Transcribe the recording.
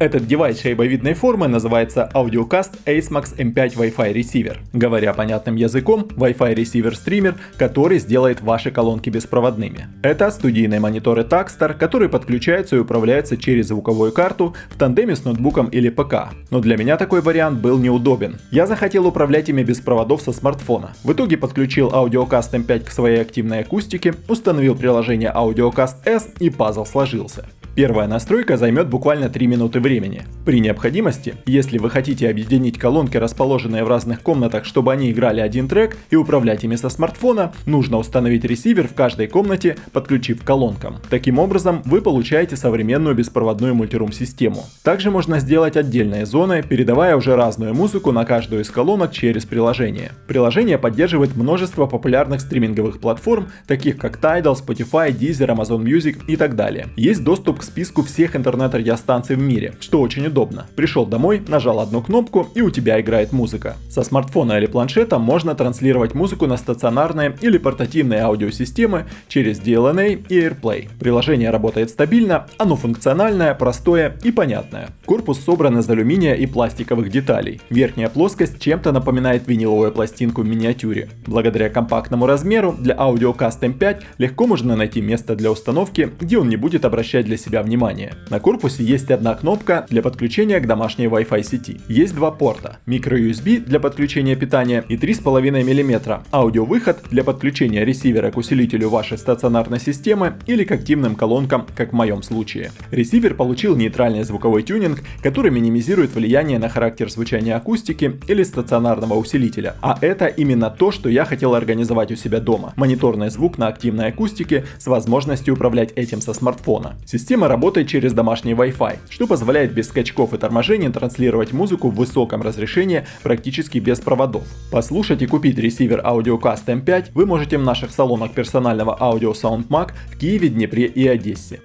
Этот девайс шейбовидной формы называется AudioCast AceMax M5 Wi-Fi Receiver. Говоря понятным языком, Wi-Fi Receiver стример, который сделает ваши колонки беспроводными. Это студийные мониторы Takstar, которые подключаются и управляются через звуковую карту в тандеме с ноутбуком или ПК. Но для меня такой вариант был неудобен. Я захотел управлять ими без проводов со смартфона. В итоге подключил AudioCast M5 к своей активной акустике, установил приложение AudioCast S и пазл сложился. Первая настройка займет буквально 3 минуты времени. При необходимости, если вы хотите объединить колонки, расположенные в разных комнатах, чтобы они играли один трек и управлять ими со смартфона, нужно установить ресивер в каждой комнате, подключив к колонкам. Таким образом, вы получаете современную беспроводную мультирум систему. Также можно сделать отдельные зоны, передавая уже разную музыку на каждую из колонок через приложение. Приложение поддерживает множество популярных стриминговых платформ, таких как Tidal, Spotify, Deezer, Amazon Music и так далее. Есть доступ списку всех интернет-радиостанций в мире, что очень удобно. Пришел домой, нажал одну кнопку и у тебя играет музыка. Со смартфона или планшета можно транслировать музыку на стационарные или портативные аудиосистемы через DLNA и AirPlay. Приложение работает стабильно, оно функциональное, простое и понятное. Корпус собран из алюминия и пластиковых деталей. Верхняя плоскость чем-то напоминает виниловую пластинку в миниатюре. Благодаря компактному размеру для AudioCast M5 легко можно найти место для установки, где он не будет обращать для себя себя внимание. На корпусе есть одна кнопка для подключения к домашней Wi-Fi сети. Есть два порта. Micro-USB для подключения питания и 3,5 мм аудиовыход для подключения ресивера к усилителю вашей стационарной системы или к активным колонкам, как в моем случае. Ресивер получил нейтральный звуковой тюнинг, который минимизирует влияние на характер звучания акустики или стационарного усилителя. А это именно то, что я хотел организовать у себя дома. Мониторный звук на активной акустике с возможностью управлять этим со смартфона. Система Система работает через домашний Wi-Fi, что позволяет без скачков и торможений транслировать музыку в высоком разрешении практически без проводов. Послушать и купить ресивер AudioCast M5 вы можете в наших салонах персонального аудио SoundMag в Киеве, Днепре и Одессе.